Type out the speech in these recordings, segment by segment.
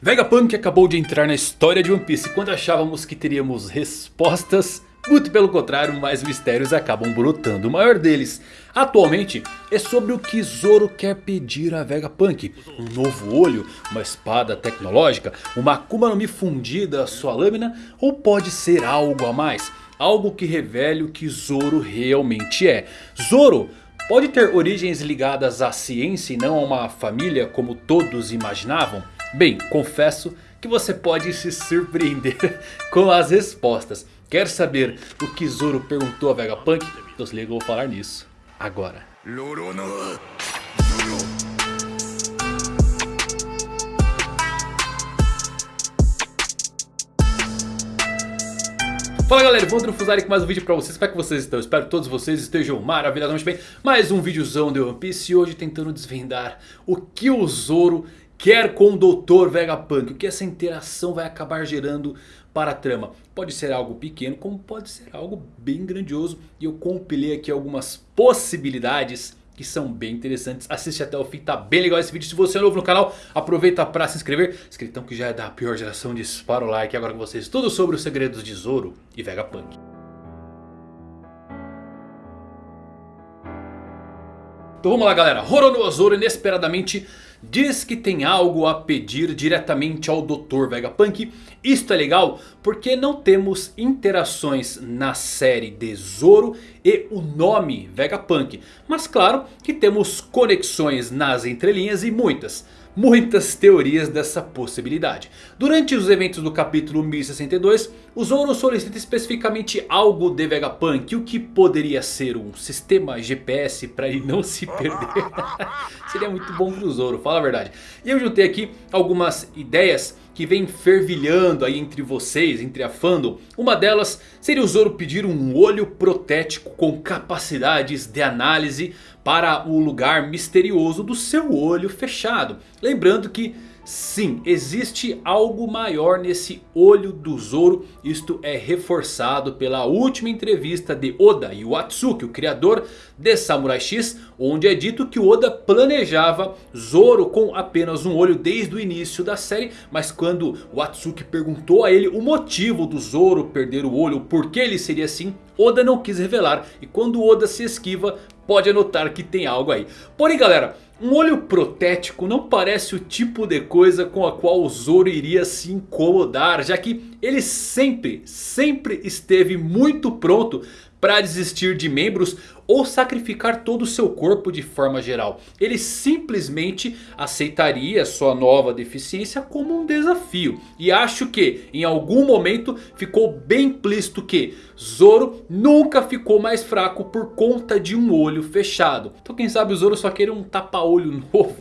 Vegapunk acabou de entrar na história de One Piece quando achávamos que teríamos respostas. Muito pelo contrário, mais mistérios acabam brotando. O maior deles, atualmente, é sobre o que Zoro quer pedir a Vegapunk. Um novo olho, uma espada tecnológica, uma Akuma no Mi fundida à sua lâmina ou pode ser algo a mais? Algo que revele o que Zoro realmente é. Zoro pode ter origens ligadas à ciência e não a uma família como todos imaginavam? Bem, confesso que você pode se surpreender com as respostas. Quer saber o que Zoro perguntou a Vegapunk? Então se liga, eu vou falar nisso agora. Fala galera, Evandro Fusari com mais um vídeo pra vocês, como é que vocês estão? Espero que todos vocês estejam maravilhosamente bem Mais um videozão de One Piece e hoje tentando desvendar o que o Zoro quer com o Dr. Vegapunk. O que essa interação vai acabar gerando para a trama. Pode ser algo pequeno como pode ser algo bem grandioso. E eu compilei aqui algumas possibilidades que são bem interessantes. Assiste até o fim, tá bem legal esse vídeo. Se você é novo no canal, aproveita para se inscrever. Escritão que já é da pior geração, dispara o like. Agora com vocês tudo sobre os segredos de Zoro e Vegapunk. Então vamos lá galera, Roronoa Zoro inesperadamente diz que tem algo a pedir diretamente ao Dr. Vegapunk. Isto é legal porque não temos interações na série de Zoro e o nome Vegapunk. Mas claro que temos conexões nas entrelinhas e muitas muitas teorias dessa possibilidade. Durante os eventos do capítulo 1062, o Zoro solicita especificamente algo de Vegapunk. O que poderia ser um sistema GPS para ele não se perder. Seria muito bom pro Zoro, fala a verdade. E eu juntei aqui algumas ideias que vem fervilhando aí entre vocês, entre a fandom. Uma delas seria o Zoro pedir um olho protético com capacidades de análise para o lugar misterioso do seu olho fechado. Lembrando que Sim, existe algo maior nesse olho do Zoro. Isto é reforçado pela última entrevista de Oda Iwatsuki, o criador de Samurai X. Onde é dito que Oda planejava Zoro com apenas um olho desde o início da série. Mas quando Watsuki perguntou a ele o motivo do Zoro perder o olho, por que ele seria assim... Oda não quis revelar e quando Oda se esquiva pode anotar que tem algo aí. Porém galera, um olho protético não parece o tipo de coisa com a qual o Zoro iria se incomodar. Já que ele sempre, sempre esteve muito pronto para desistir de membros ou sacrificar todo o seu corpo de forma geral. Ele simplesmente aceitaria sua nova deficiência como um desafio. E acho que em algum momento ficou bem implícito que Zoro nunca ficou mais fraco por conta de um olho fechado. Então quem sabe o Zoro só queria um tapa-olho novo.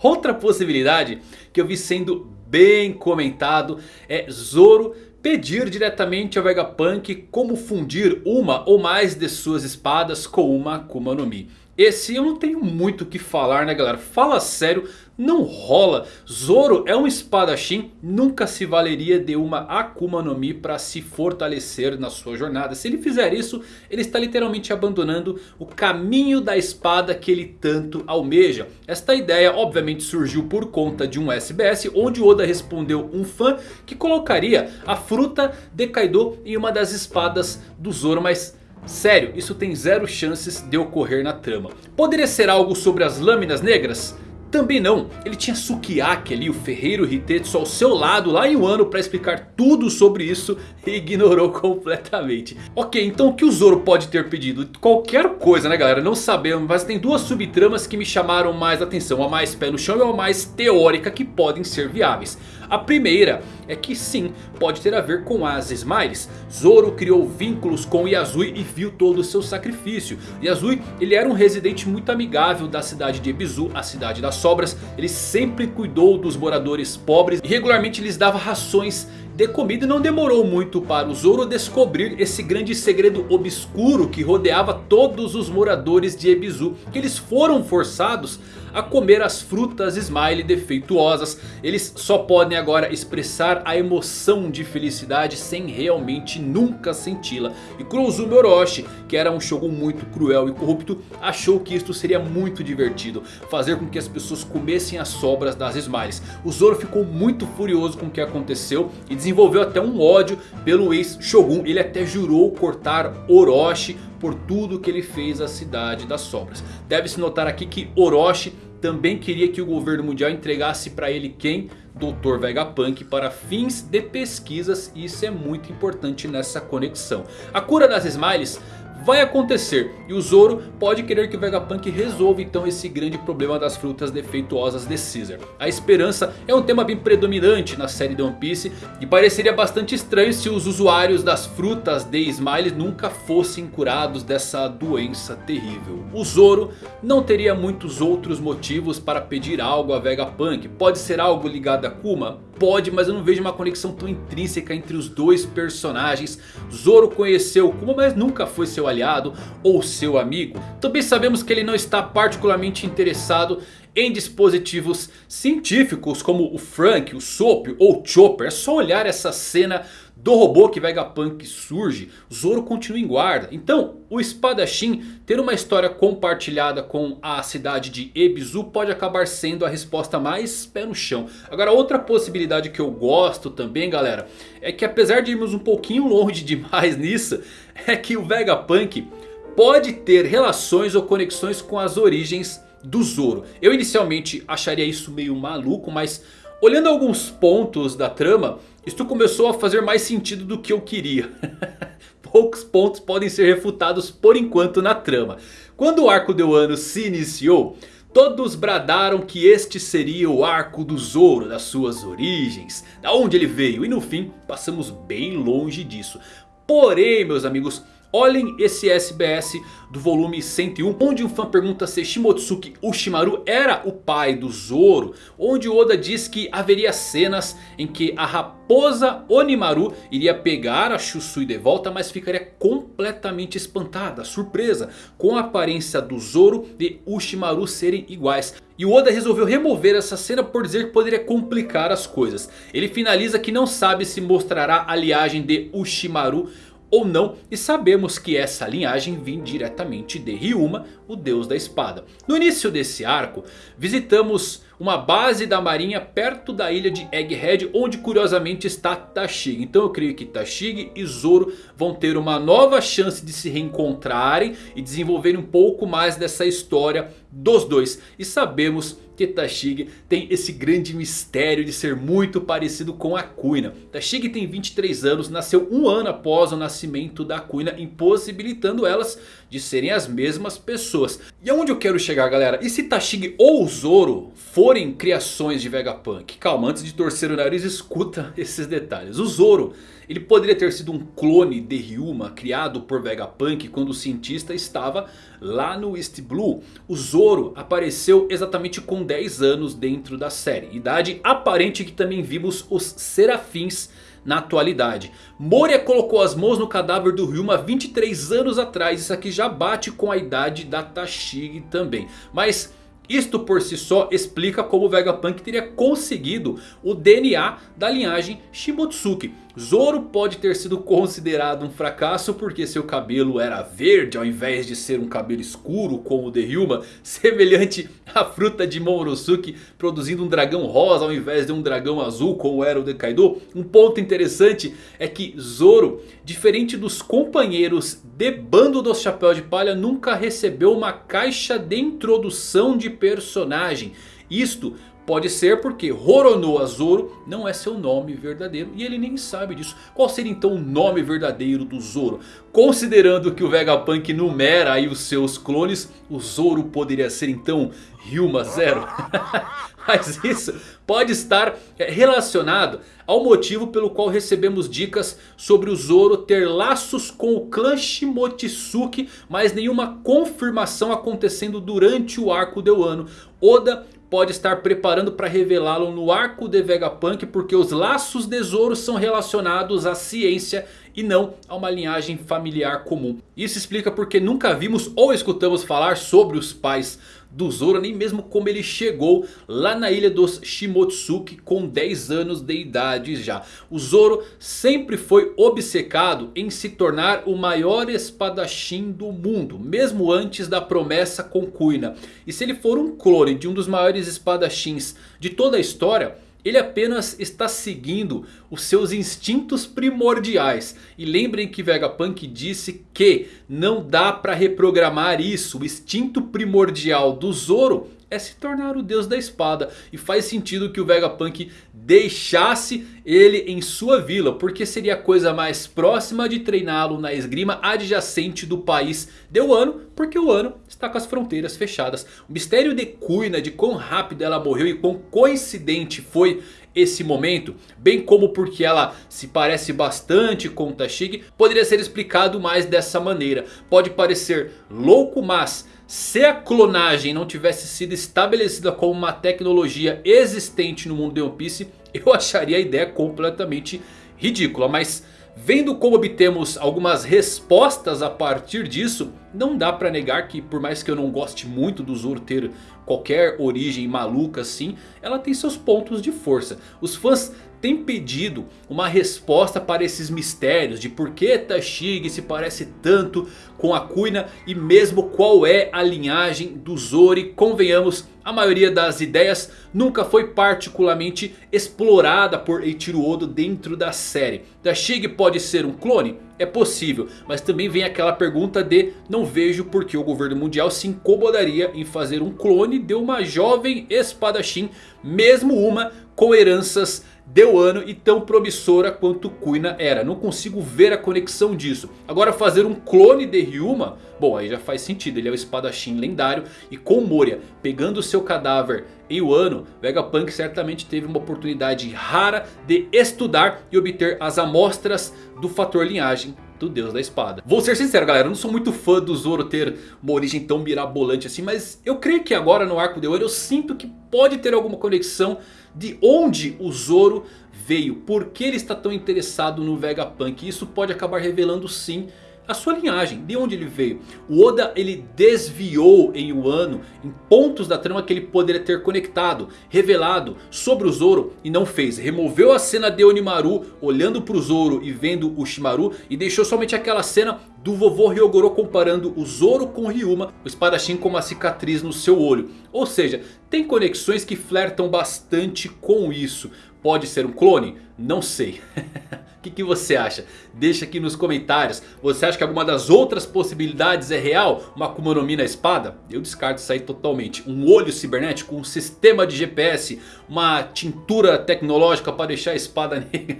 Outra possibilidade que eu vi sendo bem comentado é Zoro pedir diretamente ao Vegapunk como fundir uma ou mais de suas espadas com uma Akuma no Mi. Esse eu não tenho muito o que falar né galera, fala sério, não rola. Zoro é um espadachim, nunca se valeria de uma Akuma no Mi para se fortalecer na sua jornada. Se ele fizer isso, ele está literalmente abandonando o caminho da espada que ele tanto almeja. Esta ideia obviamente surgiu por conta de um SBS, onde Oda respondeu um fã que colocaria a fruta de Kaido em uma das espadas do Zoro, mas... Sério, isso tem zero chances de ocorrer na trama. Poderia ser algo sobre as lâminas negras? Também não, ele tinha Sukiyaki ali, o ferreiro Hitetsu ao seu lado lá em Wano para explicar tudo sobre isso e ignorou completamente. Ok, então o que o Zoro pode ter pedido? Qualquer coisa né galera, não sabemos, mas tem duas subtramas que me chamaram mais atenção. A mais pé no chão e a mais teórica que podem ser viáveis. A primeira é que sim, pode ter a ver com as Smiles. Zoro criou vínculos com Yazui e viu todo o seu sacrifício. Yazui ele era um residente muito amigável da cidade de Ebizu, a cidade das sobras. Ele sempre cuidou dos moradores pobres e regularmente lhes dava rações de comida não demorou muito para o Zoro descobrir esse grande segredo obscuro que rodeava todos os moradores de Ebizu. Que eles foram forçados a comer as frutas Smile defeituosas. Eles só podem agora expressar a emoção de felicidade sem realmente nunca senti-la. E Kurozumi Orochi, que era um Shogun muito cruel e corrupto, achou que isto seria muito divertido. Fazer com que as pessoas comessem as sobras das Smiles. O Zoro ficou muito furioso com o que aconteceu e desenvolveu até um ódio pelo ex-Shogun. Ele até jurou cortar Orochi por tudo que ele fez à cidade das sobras. Deve-se notar aqui que Orochi também queria que o governo mundial entregasse para ele quem? Dr. Vegapunk para fins de pesquisas e isso é muito importante nessa conexão. A cura das Smiles vai acontecer. E o Zoro pode querer que o Vegapunk resolva então esse grande problema das frutas defeituosas de Caesar. A esperança é um tema bem predominante na série de One Piece. E pareceria bastante estranho se os usuários das frutas de Smile nunca fossem curados dessa doença terrível. O Zoro não teria muitos outros motivos para pedir algo a Vegapunk. Pode ser algo ligado a Kuma? Pode, mas eu não vejo uma conexão tão intrínseca entre os dois personagens. Zoro conheceu Kuma, mas nunca foi seu aliado ou seu amigo. Também sabemos que ele não está particularmente interessado em dispositivos científicos como o Frank, o Soap ou o Chopper. É só olhar essa cena do robô que Vegapunk surge, Zoro continua em guarda. Então o espadachim ter uma história compartilhada com a cidade de Ebisu pode acabar sendo a resposta mais pé no chão. Agora outra possibilidade que eu gosto também galera, é que apesar de irmos um pouquinho longe demais nisso, é que o Vegapunk pode ter relações ou conexões com as origens do Zoro. Eu inicialmente acharia isso meio maluco, mas olhando alguns pontos da trama... Isto começou a fazer mais sentido do que eu queria. Poucos pontos podem ser refutados por enquanto na trama. Quando o arco de Wano se iniciou... Todos bradaram que este seria o arco do Zoro, das suas origens, da onde ele veio. E no fim passamos bem longe disso. Porém meus amigos, Olhem esse SBS do volume 101 onde um fã pergunta se Shimotsuki Ushimaru era o pai do Zoro. Onde Oda diz que haveria cenas em que a raposa Onimaru iria pegar a Shusui de volta. Mas ficaria completamente espantada, surpresa com a aparência do Zoro e Ushimaru serem iguais. E o Oda resolveu remover essa cena por dizer que poderia complicar as coisas. Ele finaliza que não sabe se mostrará a liagem de Ushimaru ou não. E sabemos que essa linhagem vem diretamente de Ryuma, o deus da espada. No início desse arco, visitamos uma base da marinha perto da ilha de Egghead, onde curiosamente está Tashigi. Então eu creio que Tashigi e Zoro vão ter uma nova chance de se reencontrarem e desenvolverem um pouco mais dessa história dos dois. E sabemos que Tashigi tem esse grande mistério de ser muito parecido com a Kuina. Tashigi tem 23 anos, nasceu um ano após o nascimento da Kuina, impossibilitando elas de serem as mesmas pessoas. E aonde eu quero chegar galera? E se Tashigi ou Zoro forem criações de Vegapunk? Calma, antes de torcer o nariz, escuta esses detalhes. O Zoro ele poderia ter sido um clone de Ryuma criado por Vegapunk quando o cientista estava lá no East Blue. O Zoro apareceu exatamente com 10 anos dentro da série. Idade aparente que também vimos os Serafins na atualidade. Moria colocou as mãos no cadáver do Ryuma 23 anos atrás. Isso aqui já bate com a idade da Tashigi também. Mas isto por si só explica como Vegapunk teria conseguido o DNA da linhagem Shimotsuki. Zoro pode ter sido considerado um fracasso porque seu cabelo era verde ao invés de ser um cabelo escuro como o de Ryuma. Semelhante à fruta de Momonosuke produzindo um dragão rosa ao invés de um dragão azul como era o de Kaido. Um ponto interessante é que Zoro, diferente dos companheiros de bando dos Chapéus de Palha, nunca recebeu uma caixa de introdução de personagem. Isto Pode ser porque Roronoa Zoro não é seu nome verdadeiro e ele nem sabe disso. Qual seria então o nome verdadeiro do Zoro? Considerando que o Vegapunk numera aí os seus clones, o Zoro poderia ser então Ryuma Zero? Mas isso pode estar é, relacionado ao motivo pelo qual recebemos dicas sobre o Zoro ter laços com o clã Shimotsuki. Mas nenhuma confirmação acontecendo durante o arco de Wano. Oda pode estar preparando para revelá-lo no arco de Vegapunk. Porque os laços de Zoro são relacionados à ciência e não a uma linhagem familiar comum. Isso explica porque nunca vimos ou escutamos falar sobre os pais do Zoro, nem mesmo como ele chegou lá na ilha dos Shimotsuki com 10 anos de idade já. O Zoro sempre foi obcecado em se tornar o maior espadachim do mundo, mesmo antes da promessa com Kuina. E se ele for um clone de um dos maiores espadachins de toda a história... Ele apenas está seguindo os seus instintos primordiais. E lembrem que Vegapunk disse que não dá para reprogramar isso. O instinto primordial do Zoro é se tornar o deus da espada. E faz sentido que o Vegapunk deixasse ele em sua vila. Porque seria a coisa mais próxima de treiná-lo na esgrima adjacente do país de Wano. Porque o Wano está com as fronteiras fechadas. O mistério de Kuina, de quão rápido ela morreu e quão coincidente foi esse momento, bem como porque ela se parece bastante com Tashig, poderia ser explicado mais dessa maneira. Pode parecer louco, mas se a clonagem não tivesse sido estabelecida como uma tecnologia existente no mundo de One Piece, eu acharia a ideia completamente ridícula. Mas vendo como obtemos algumas respostas a partir disso, não dá pra negar que por mais que eu não goste muito do Zoro ter qualquer origem maluca assim, ela tem seus pontos de força. Os fãs têm pedido uma resposta para esses mistérios de por que Tashig se parece tanto com a Kuina e mesmo qual é a linhagem do Zoro. Convenhamos, a maioria das ideias nunca foi particularmente explorada por Eiichiro Oda dentro da série. Tashig pode ser um clone? É possível, mas também vem aquela pergunta de não vejo por que o governo mundial se incomodaria em fazer um clone de uma jovem espadachim, mesmo uma com heranças de Wano e tão promissora quanto Kuina era. Não consigo ver a conexão disso. Agora fazer um clone de Ryuma, bom aí já faz sentido. Ele é o espadachim lendário e com Moria pegando seu cadáver em Wano, Vegapunk certamente teve uma oportunidade rara de estudar e obter as amostras do fator linhagem do Deus da Espada. Vou ser sincero galera, eu não sou muito fã do Zoro ter uma origem tão mirabolante assim. Mas eu creio que agora no arco de Wano eu sinto que pode ter alguma conexão de onde o Zoro veio. Por que ele está tão interessado no Vegapunk. Isso pode acabar revelando sim a sua linhagem, de onde ele veio. O Oda ele desviou em Wano em pontos da trama que ele poderia ter conectado, revelado sobre o Zoro e não fez. Removeu a cena de Onimaru olhando para o Zoro e vendo o Shimaru e deixou somente aquela cena do vovô Ryogoro comparando o Zoro com Ryuma, o espadachim com uma cicatriz no seu olho. Ou seja, tem conexões que flertam bastante com isso. Pode ser um clone? Não sei. O que, que, você acha? Deixa aqui nos comentários. Você acha que alguma das outras possibilidades é real? Uma Akuma no Mi na espada? Eu descarto isso aí totalmente. Um olho cibernético, um sistema de GPS, uma tintura tecnológica para deixar a espada negra.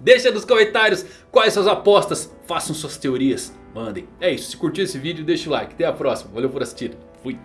Deixa nos comentários quais suas apostas. Façam suas teorias. Mandem. É isso. Se curtiu esse vídeo, deixa o like. Até a próxima. Valeu por assistir. Fui.